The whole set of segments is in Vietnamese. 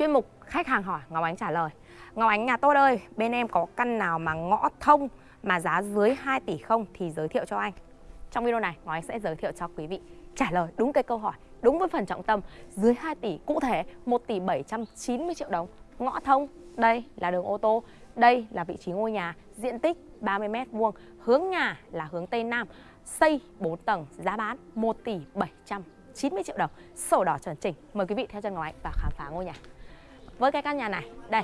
Chuyên mục khách hàng hỏi, Ngọc Ánh trả lời. Ngọc Ánh, nhà tốt ơi Bên em có căn nào mà ngõ thông Mà giá dưới 2 tỷ không thì giới thiệu cho anh. Trong video này, Ngọc Ánh sẽ giới thiệu cho quý vị Trả lời đúng cái câu hỏi, Đúng với phần trọng tâm. Dưới 2 tỷ, cụ thể 1 tỷ 790 triệu đồng, Ngõ thông. Đây là đường ô tô, Đây là vị trí ngôi nhà, Diện tích 30 m vuông, Hướng nhà là hướng Tây Nam, Xây 4 tầng, Giá bán 1 tỷ 790 triệu đồng. Sổ đỏ chuẩn chỉnh. Mời quý vị theo chân Ngọc Ánh và khám phá ngôi nhà với cái căn nhà này, đây,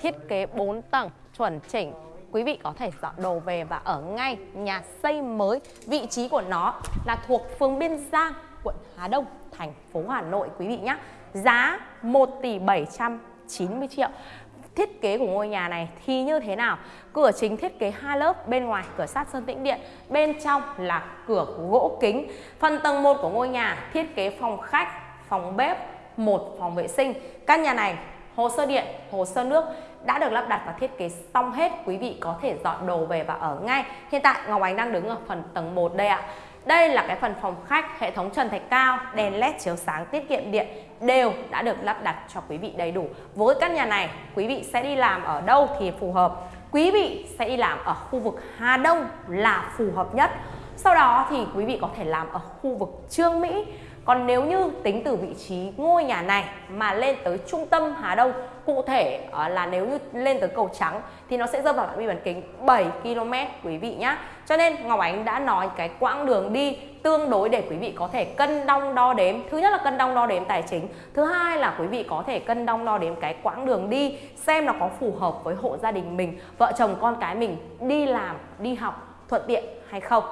thiết kế 4 tầng chuẩn chỉnh Quý vị có thể dọn đồ về và ở ngay nhà xây mới Vị trí của nó là thuộc phường Biên Giang, quận Hà Đông, thành phố Hà Nội quý vị nhé Giá 1 tỷ 790 triệu Thiết kế của ngôi nhà này thì như thế nào? Cửa chính thiết kế hai lớp, bên ngoài cửa sát sơn tĩnh điện, bên trong là cửa gỗ kính. Phần tầng 1 của ngôi nhà thiết kế phòng khách, phòng bếp, một phòng vệ sinh. Căn nhà này hồ sơ điện, hồ sơ nước đã được lắp đặt và thiết kế xong hết. Quý vị có thể dọn đồ về và ở ngay. Hiện tại Ngọc Ánh đang đứng ở phần tầng 1 đây ạ. Đây là cái phần phòng khách, hệ thống trần thạch cao, đèn led chiếu sáng tiết kiệm điện đều đã được lắp đặt cho quý vị đầy đủ. Với căn nhà này, quý vị sẽ đi làm ở đâu thì phù hợp. Quý vị sẽ đi làm ở khu vực Hà Đông là phù hợp nhất. Sau đó thì quý vị có thể làm ở khu vực Trương Mỹ còn nếu như tính từ vị trí ngôi nhà này mà lên tới trung tâm Hà Đông Cụ thể ờ, là nếu như lên tới cầu trắng thì nó sẽ rơi vào phạm vi bán kính 7 km quý vị nhé Cho nên Ngọc Ánh đã nói cái quãng đường đi tương đối để quý vị có thể cân đong đo đếm. Thứ nhất là cân đong đo đếm tài chính Thứ hai là quý vị có thể cân đong đo đếm cái quãng đường đi Xem nó có phù hợp với hộ gia đình mình Vợ chồng con cái mình đi làm, đi học thuận tiện hay không.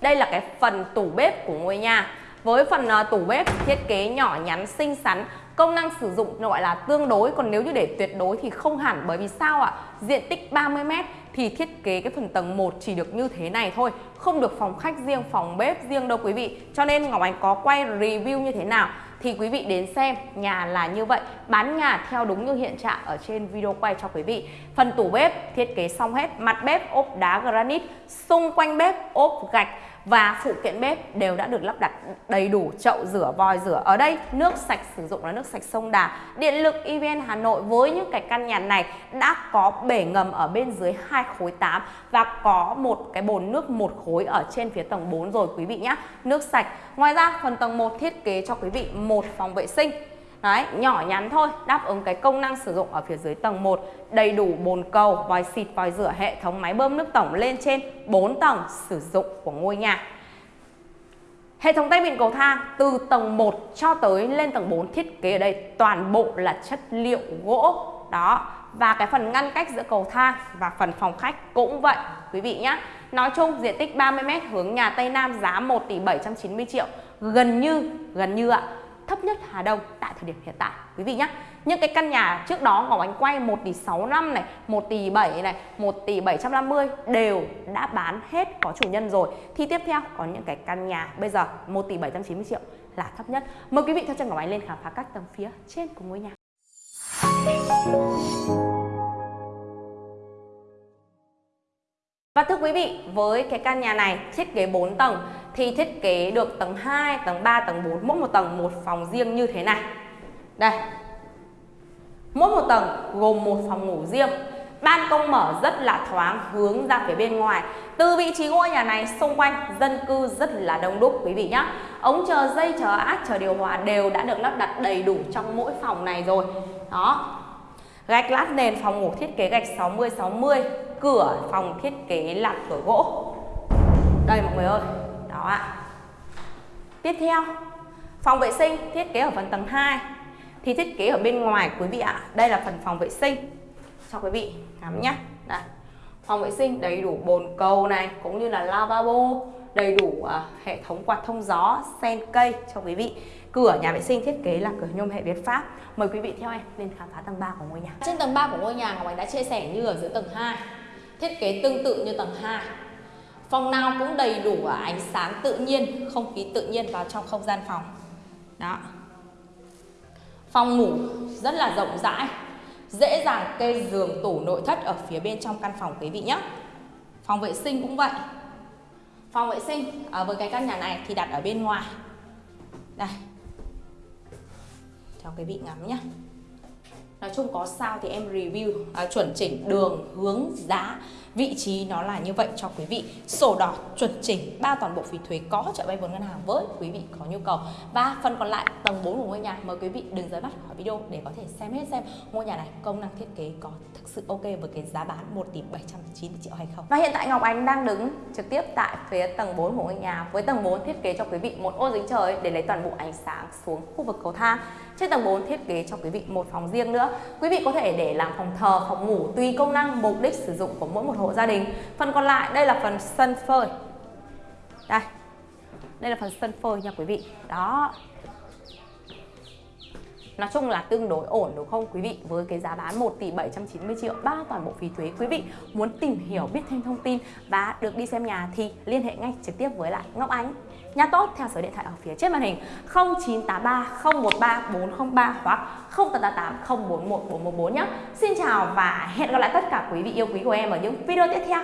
Đây là cái phần tủ bếp của ngôi nhà với phần à, tủ bếp thiết kế nhỏ nhắn xinh xắn Công năng sử dụng gọi là tương đối. Còn nếu như để tuyệt đối thì không hẳn Bởi vì sao ạ? Diện tích 30m thì thiết kế cái phần tầng 1 chỉ được như thế này thôi Không được phòng khách riêng, phòng bếp riêng đâu quý vị. Cho nên Ngọc Ánh có quay review như thế nào thì quý vị đến xem nhà là như vậy bán nhà theo đúng như hiện trạng ở trên video quay cho quý vị. Phần tủ bếp thiết kế xong hết mặt bếp ốp đá granite xung quanh bếp ốp gạch và phụ kiện bếp đều đã được lắp đặt đầy đủ, chậu rửa, vòi rửa. Ở đây, nước sạch sử dụng là nước sạch sông Đà. Điện lực EVN Hà Nội với những cái căn nhà này đã có bể ngầm ở bên dưới hai khối 8 và có một cái bồn nước một khối ở trên phía tầng 4 rồi, quý vị nhé nước sạch. Ngoài ra, phần tầng 1 thiết kế cho quý vị một phòng vệ sinh. Đấy, nhỏ nhắn thôi, đáp ứng cái công năng sử dụng ở phía dưới tầng 1 Đầy đủ bồn cầu, vòi xịt, vòi rửa, hệ thống máy bơm nước tổng lên trên 4 tầng sử dụng của ngôi nhà. Hệ thống tay vịn cầu thang từ tầng 1 cho tới lên tầng 4 thiết kế ở đây toàn bộ là chất liệu gỗ. Đó, và cái phần ngăn cách giữa cầu thang và phần phòng khách cũng vậy quý vị nhé Nói chung diện tích 30m hướng nhà Tây Nam giá 1 tỷ 790 triệu Gần như, gần như ạ thấp nhất Hà Đông tại thời điểm hiện tại, quý vị nhé. Những cái căn nhà trước đó Ngọc Ánh quay 1 tỷ 65 này 1 tỷ 7 này 1 tỷ 750 đều đã bán hết có chủ nhân rồi. Thì tiếp theo có những cái căn nhà bây giờ 1 tỷ 790 triệu là thấp nhất. Mời quý vị theo chân Ngọc Ánh lên khám phá các tầng phía trên của ngôi nhà. Và thưa quý vị, với cái căn nhà này thiết kế 4 tầng thì thiết kế được tầng 2, tầng 3, tầng 4 mỗi một tầng một phòng riêng như thế này. Đây. Mỗi một tầng gồm một phòng ngủ riêng. Ban công mở rất là thoáng hướng ra phía bên ngoài. Từ vị trí ngôi nhà này xung quanh dân cư rất là đông đúc quý vị nhé. Ống chờ dây, chờ át, chờ điều hòa đều đã được lắp đặt đầy đủ trong mỗi phòng này rồi. Đó. Gạch lát nền phòng ngủ thiết kế gạch 60 60 cửa phòng thiết kế là cửa gỗ. Đây mọi người ơi. Đó ạ. Tiếp theo phòng vệ sinh thiết kế ở phần tầng 2 thì thiết kế ở bên ngoài quý vị ạ. Đây là phần phòng vệ sinh cho quý vị ngắm nhé. Đây. Phòng vệ sinh đầy đủ bồn cầu này cũng như là lavabo đầy đủ uh, hệ thống quạt thông gió sen cây cho quý vị. Cửa nhà vệ sinh thiết kế là cửa nhôm hệ Việt Pháp. Mời quý vị theo em lên khám phá tầng 3 của ngôi nhà. Trên tầng 3 của ngôi nhà Ngọc Ánh đã chia sẻ như ở dưới tầng 2 thiết kế tương tự như tầng 2 phòng nào cũng đầy đủ ánh sáng tự nhiên, không khí tự nhiên vào trong không gian phòng. Đó. Phòng ngủ rất là rộng rãi, dễ dàng kê giường, tủ, nội thất ở phía bên trong căn phòng quý vị nhé. Phòng vệ sinh cũng vậy. Phòng vệ sinh, ở với cái căn nhà này thì đặt ở bên ngoài. Đây. Cho quý vị ngắm nhé chung có sao thì em review à, chuẩn chỉnh đường hướng giá. Vị trí nó là như vậy cho quý vị. Sổ đỏ chuẩn chỉnh ba toàn bộ phí thuế có hỗ trợ vay vốn ngân hàng với quý vị có nhu cầu. Và phần còn lại tầng 4 của ngôi nhà mời quý vị đừng rời mắt khỏi video để có thể xem hết xem ngôi nhà này công năng thiết kế có thực sự ok với cái giá bán 1 tỷ 790 triệu hay không. Và hiện tại Ngọc Ánh đang đứng trực tiếp tại phía tầng 4 của ngôi nhà với tầng 4 thiết kế cho quý vị một ô dính trời để lấy toàn bộ ánh sáng xuống khu vực cầu thang trên tầng 4 thiết kế cho quý vị một phòng riêng nữa. Quý vị có thể để làm phòng thờ, phòng ngủ tùy công năng, mục đích sử dụng của mỗi một hộ gia đình. Phần còn lại, đây là phần sân phơi. Đây đây là phần sân phơi nha quý vị. Đó. Nói chung là tương đối ổn đúng không quý vị? Với cái giá bán 1 tỷ 790 triệu bao toàn bộ phí thuế. Quý vị muốn tìm hiểu, biết thêm thông tin và được đi xem nhà thì liên hệ ngay trực tiếp với lại Ngọc Ánh. Nhà tốt, theo số điện thoại ở phía trên màn hình 0983 013 403 hoặc 0888 041 414 nhé. Xin chào và hẹn gặp lại tất cả quý vị yêu quý của em ở những video tiếp theo.